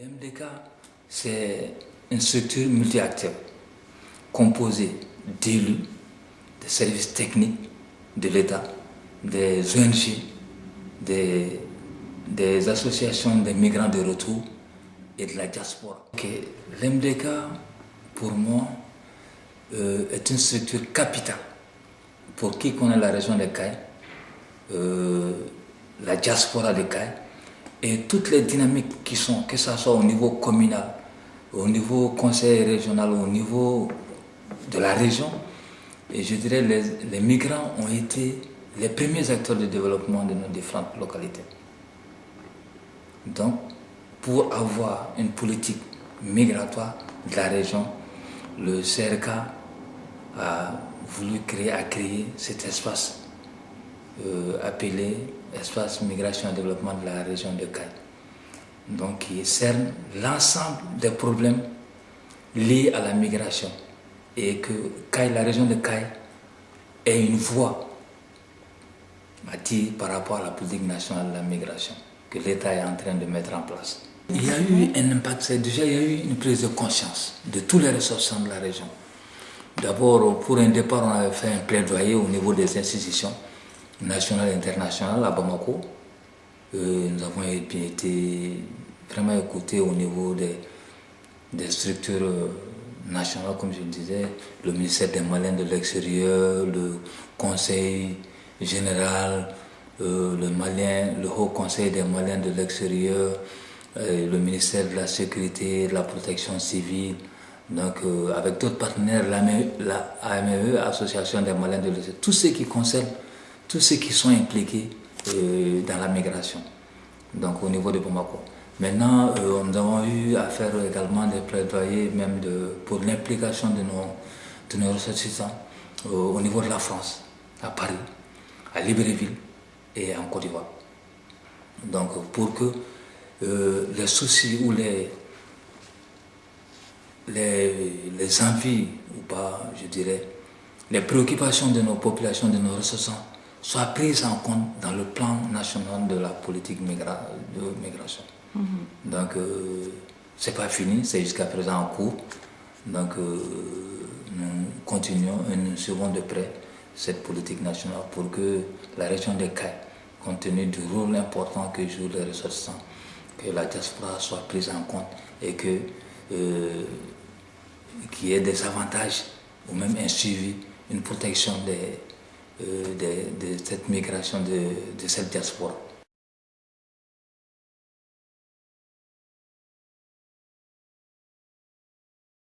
L'MDK, c'est une structure multi-acteurs composée d'élus, des services techniques de l'État, des ONG, des, associations de migrants de retour et de la diaspora. L'MDK, pour moi, euh, est une structure capitale pour qui connaît la région des Cailles, euh, la diaspora des Cailles, et toutes les dynamiques qui sont, que ce soit au niveau communal, au niveau conseil régional, au niveau de la région, et je dirais les, les migrants ont été les premiers acteurs de développement de nos différentes localités. Donc, pour avoir une politique migratoire de la région, le CRK a voulu créer, a créé cet espace euh, appelé Espace Migration et Développement de la région de Caille. Donc, qui cerne l'ensemble des problèmes liés à la migration et que la région de Caille est une voie par rapport à la politique nationale de la migration que l'État est en train de mettre en place. Il y a eu un impact, déjà il y a eu une prise de conscience de tous les ressortissants de la région. D'abord, pour un départ, on avait fait un plaidoyer au niveau des institutions nationales et internationales à Bamako. Euh, nous avons été vraiment écoutés au niveau des, des structures nationales, comme je le disais, le ministère des Malins de l'extérieur, le Conseil général, euh, le, Malien, le Haut Conseil des Maliens de l'extérieur, euh, le ministère de la Sécurité, de la Protection civile, donc euh, avec d'autres partenaires, la AME, Association des Maliens de l'extérieur, tous ceux qui concernent, tous ceux qui sont impliqués dans la migration, donc au niveau de Bamako. Maintenant, nous avons eu à faire également des plaidoyers même pour l'implication de nos, de nos ressortissants au niveau de la France, à Paris, à Libreville et en Côte d'Ivoire. Donc pour que euh, les soucis ou les, les, envies, ou pas, je dirais, les préoccupations de nos populations, de nos ressourçants, soient prises en compte dans le plan national de la politique de migration. Mm-hmm. Donc, euh, c'est pas fini, c'est jusqu'à présent en cours. Donc, euh, nous continuons et nous suivons de près cette politique nationale pour que la région des CAI, compte tenu du rôle important que jouent les ressortissants, que la diaspora soit prise en compte et que euh, qu'il y ait des avantages ou même un suivi, une protection de, euh, de cette migration de, de cette diaspora.